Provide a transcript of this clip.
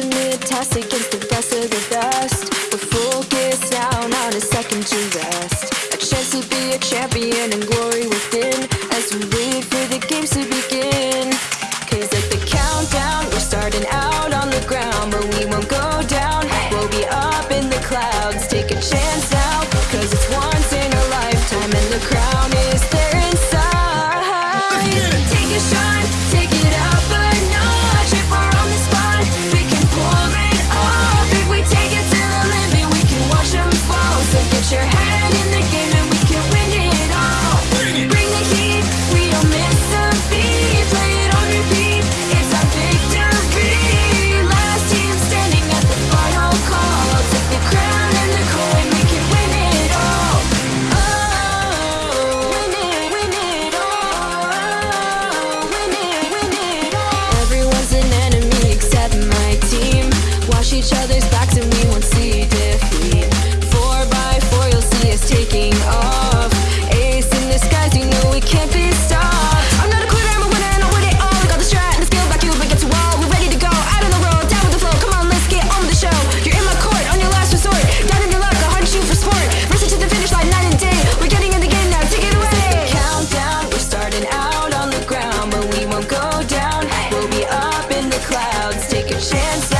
us against the best of the best. We're focused now, not a second to rest. A chance to be a champion and glory within as we wait for the games to begin. Cause at the countdown, we're starting out on the ground, but we won't go down. We'll be up in the clouds. Take a chance each other's backs and we won't see defeat. Four by four, you'll see us taking off. Ace in the skies, you know we can't be stopped. I'm not a quitter, I'm a winner, and I win it all. We got the strat and the skill, back you get to wall. We're ready to go, out on the road, down with the flow. Come on, let's get on with the show. You're in my court, on your last resort. Down in your luck, I hunt you for sport. Racing to the finish line, night and day. We're getting in the game now, take it away. It's like countdown, we're starting out on the ground, but we won't go down. We'll be up in the clouds, take a chance.